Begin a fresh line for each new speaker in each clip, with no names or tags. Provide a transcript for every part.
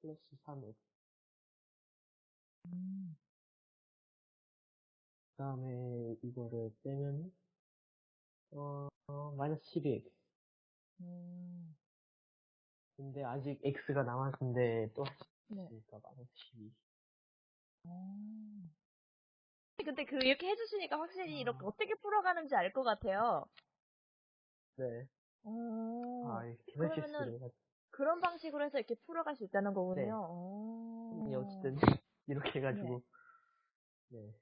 플러스 3x.
음.
그 다음에 이거를 빼면, 어, 어, 마이너스 12x.
음.
근데 아직 x가 남았는데 또
네.
하시니까 마이너스 12.
음. 근데 그 이렇게 해주시니까 확실히 이렇게
아.
어떻게 풀어가는지 알 것 같아요.
네.
오.
아, 이렇게 계산식
어. 그러면은 그런 방식으로 해서 이렇게 풀어갈 수 있다는 거군요.
네.
오.
어쨌든, 이렇게 해가지고, 네.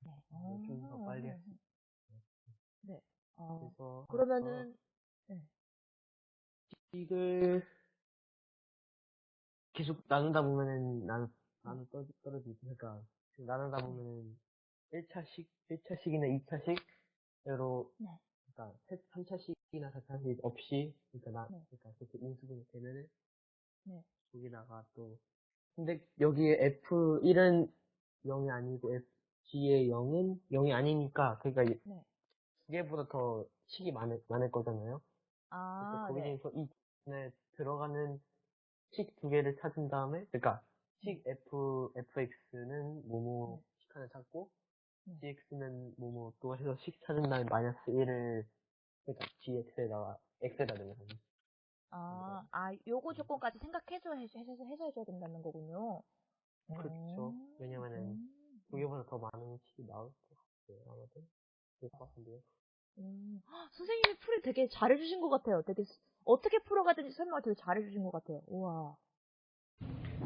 네.
좀더
오.
빨리 할 수,
네. 어.
그래서.
그러면은
이걸 계속 나누다 보면은 나누 떨, 떨어지고, 그러니까, 나누다 보면은 1차식, 1차식이나 2차식으로,
네.
그러니까 3차식 이나 4차식 없이, 그러니까 나,
네.
그러니까 그렇게 인수분해 되면은,
네.
여기다가 또, 근데 여기에 F1은 0이 아니고 FG의 0은 0이 아니니까, 그러니까 이-
네.
두 개보다 더 식이 많을, 많을 거잖아요.
아,
그래서
네.
거기에서 이 네, 들어가는 식 두 개를 찾은 다음에, 그러니까 식 f fx는 뭐뭐 식 하나 찾고
네.
gx는 뭐뭐 또 해서 식 찾은 다음에 마이너스 1을 그러니까 gx에다가 x에다 넣는 거죠.
아, 아, 요거 조건까지 생각해서 해서, 해서, 해서 해줘야 된다는 거군요.
그렇죠.
음.
왜냐면은
음.
두 개보다 더 많은 식이 나올 것 같아요. 아마도 그럴 것 같은데요.
음. 헉, 선생님이 풀이 되게 잘해주신 것 같아요. 되게 스- 어떻게 풀어가든지 설명을 되게 잘해주신 것 같아요. 우와.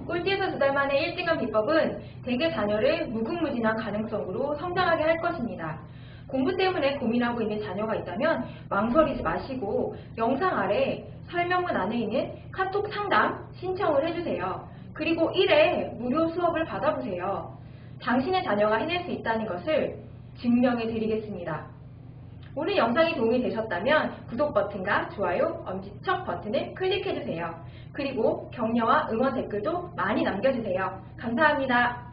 꼴찌에서 두 달 만에 1등한 비법은 대개 자녀를 무궁무진한 가능성으로 성장하게 할 것입니다. 공부 때문에 고민하고 있는 자녀가 있다면 망설이지 마시고 영상 아래 설명문 안에 있는 카톡 상담 신청을 해주세요. 그리고 1회 무료 수업을 받아보세요. 당신의 자녀가 해낼 수 있다는 것을 증명해 드리겠습니다. 오늘 영상이 도움이 되셨다면 구독 버튼과 좋아요, 엄지척 버튼을 클릭해주세요. 그리고 격려와 응원 댓글도 많이 남겨주세요. 감사합니다.